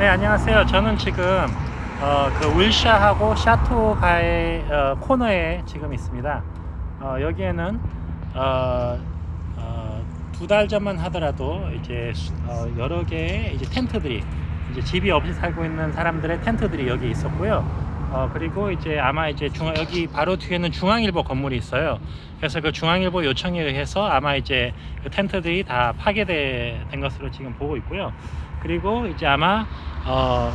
네 안녕하세요. 저는 지금 어, 그 윌샤하고 샤토가의 어, 코너에 지금 있습니다. 어, 여기에는 어, 두달 전만 하더라도 이제 수- 어, 여러 개의 이제 텐트들이 이제 집이 없이 살고 있는 사람들의 텐트들이 여기 있었고요. 어, 그리고 이제 아마 이제 중앙 여기 바로 뒤에는 중앙일보 건물이 있어요. 그래서 그 중앙일보 요청에 의해서 아마 이제 그 텐트들이 다 파괴된 것으로 지금 보고 있고요. 그리고 이제 아마 어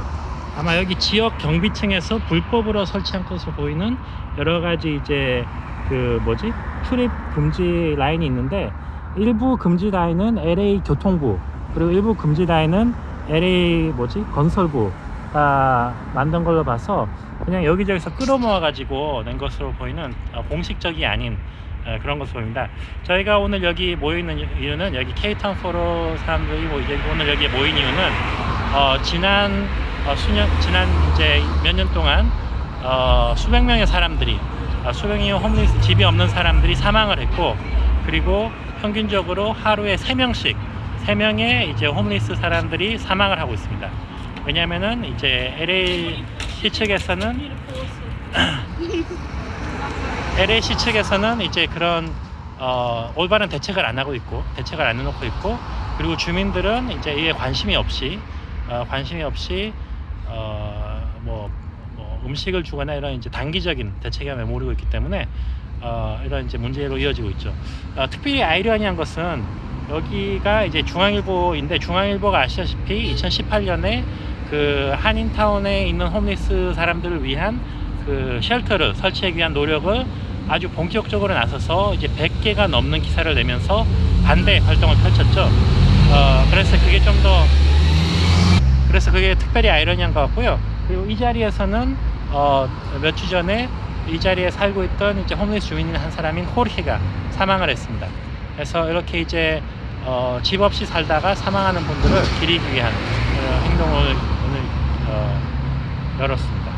아마 여기 지역 경비층에서 불법으로 설치한 것으로 보이는 여러 가지 이제 그 뭐지 출입 금지 라인이 있는데 일부 금지 라인은 LA 교통부 그리고 일부 금지 라인은 LA 뭐지 건설부가 만든 걸로 봐서 그냥 여기저기서 끌어모아 가지고 낸 것으로 보이는 어, 공식적이 아닌 어, 그런 것으로 보입니다. 저희가 오늘 여기 모여 있는 이유는 여기 케이타운 포로 사람들이 오늘 여기에 모인 이유는 어, 지난 어, 수년 지난 이제 몇 년 동안 어, 수백 명의 사람들이 어, 수백 명의 홈리스 집이 없는 사람들이 사망을 했고 그리고 평균적으로 하루에 세 명씩 세 명의 이제 홈리스 사람들이 사망을 하고 있습니다. 왜냐면은 이제 LA 시 측에서는 LAC 측에서는 이제 그런 어, 올바른 대책을 안 하고 있고 대책을 안 해놓고 있고 그리고 주민들은 이제 이에 관심이 없이 어, 관심이 없이 어, 뭐, 뭐 음식을 주거나 이런 이제 단기적인 대책에 머무르고 있기 때문에 어, 이런 이제 문제로 이어지고 있죠. 어, 특별히 아이러니한 것은 여기가 이제 중앙일보인데 중앙일보가 아시다시피 2018년에 그 한인타운에 있는 홈리스 사람들을 위한 그 쉘터를 설치하기 위한 노력을 아주 본격적으로 나서서 이제 100개가 넘는 기사를 내면서 반대 활동을 펼쳤죠. 어, 그래서 그게 좀더 그래서 그게 특별히 아이러니한 것 같고요. 그리고 이 자리에서는 어, 몇 주 전에 이 자리에 살고 있던 이제 홈리스 주민인 한 사람인 호르헤가 사망을 했습니다. 그래서 이렇게 이제 어, 집 없이 살다가 사망하는 분들을 기리기 위한 어, 행동을 오늘 어, 열었습니다.